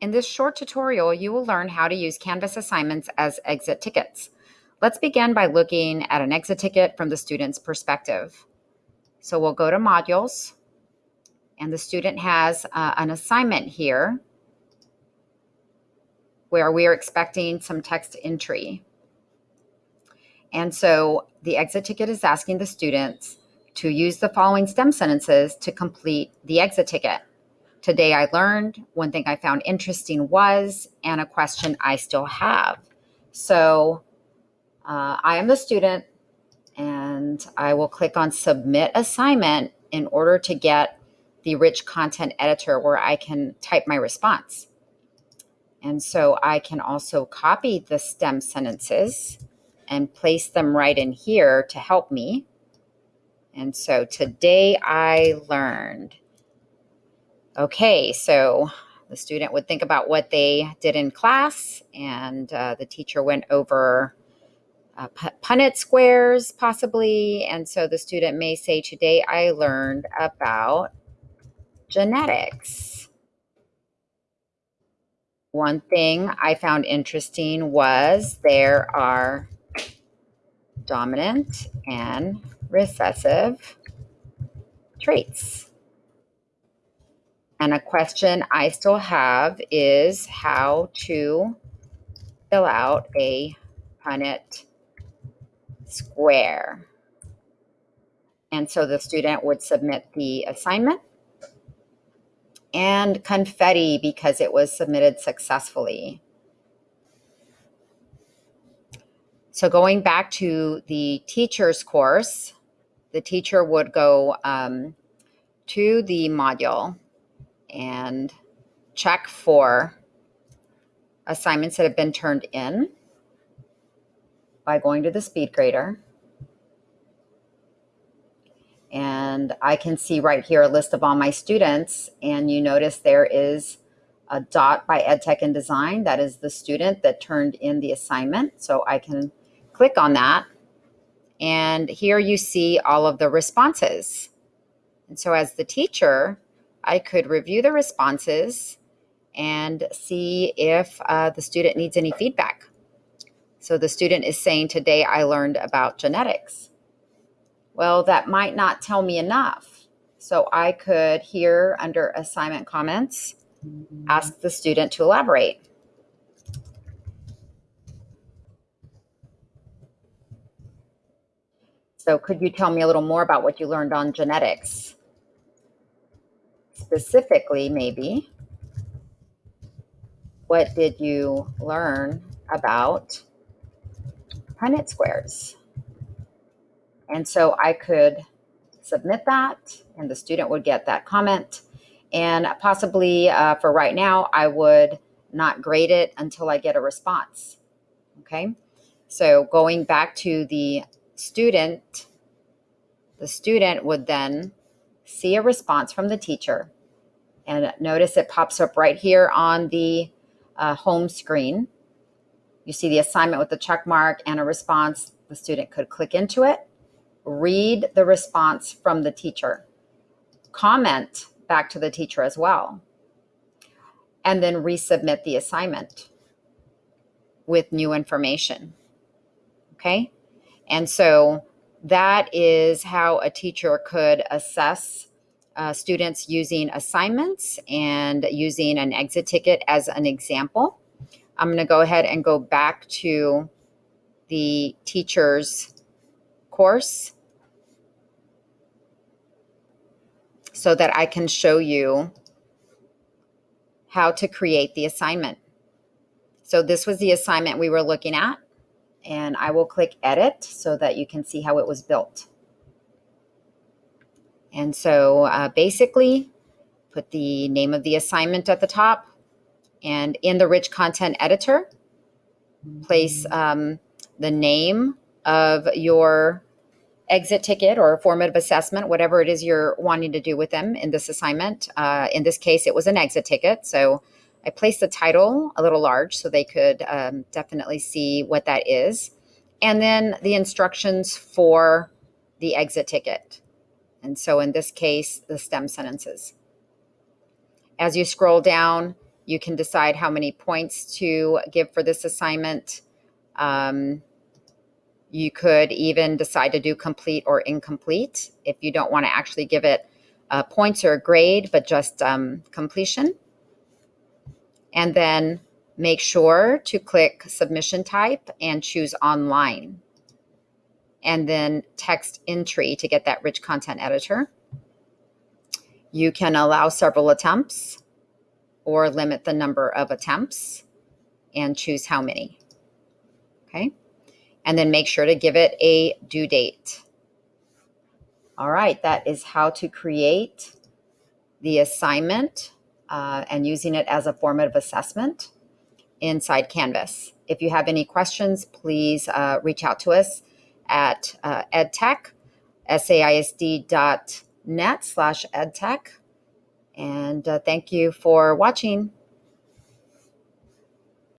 In this short tutorial, you will learn how to use Canvas assignments as exit tickets. Let's begin by looking at an exit ticket from the student's perspective. So we'll go to modules and the student has uh, an assignment here where we are expecting some text entry. And so the exit ticket is asking the students to use the following STEM sentences to complete the exit ticket. Today I learned, one thing I found interesting was, and a question I still have. So uh, I am the student and I will click on submit assignment in order to get the rich content editor where I can type my response. And so I can also copy the STEM sentences and place them right in here to help me. And so today I learned. Okay, so the student would think about what they did in class, and uh, the teacher went over uh, Punnett squares, possibly. And so the student may say, Today I learned about genetics. One thing I found interesting was there are dominant and recessive traits. And a question I still have is how to fill out a Punnett square. And so the student would submit the assignment and confetti because it was submitted successfully. So going back to the teacher's course, the teacher would go um, to the module and check for assignments that have been turned in by going to the SpeedGrader. And I can see right here a list of all my students. And you notice there is a dot by EdTech and Design. That is the student that turned in the assignment. So I can click on that. And here you see all of the responses. And so as the teacher, I could review the responses and see if uh, the student needs any feedback. So the student is saying, today I learned about genetics. Well, that might not tell me enough. So I could here under assignment comments, ask the student to elaborate. So could you tell me a little more about what you learned on genetics? Specifically, maybe, what did you learn about Punnett squares? And so I could submit that and the student would get that comment. And possibly uh, for right now, I would not grade it until I get a response. Okay. So going back to the student, the student would then see a response from the teacher. And notice it pops up right here on the uh, home screen. You see the assignment with the check mark and a response. The student could click into it read the response from the teacher, comment back to the teacher as well, and then resubmit the assignment with new information. Okay. And so that is how a teacher could assess uh, students using assignments and using an exit ticket as an example. I'm going to go ahead and go back to the teacher's course so that I can show you how to create the assignment. So this was the assignment we were looking at and I will click edit so that you can see how it was built. And so uh, basically put the name of the assignment at the top and in the rich content editor, place um, the name of your exit ticket or formative assessment, whatever it is you're wanting to do with them in this assignment. Uh, in this case, it was an exit ticket. So I placed the title a little large so they could um, definitely see what that is. And then the instructions for the exit ticket. And so in this case, the STEM sentences. As you scroll down, You can decide how many points to give for this assignment. Um, you could even decide to do complete or incomplete if you don't want to actually give it uh, points or a grade, but just um, completion. And then make sure to click submission type and choose online. And then text entry to get that rich content editor. You can allow several attempts or limit the number of attempts and choose how many. Okay. And then make sure to give it a due date. All right, that is how to create the assignment uh, and using it as a formative assessment inside Canvas. If you have any questions, please uh, reach out to us at uh, edtech, saisd.net slash edtech. And uh, thank you for watching.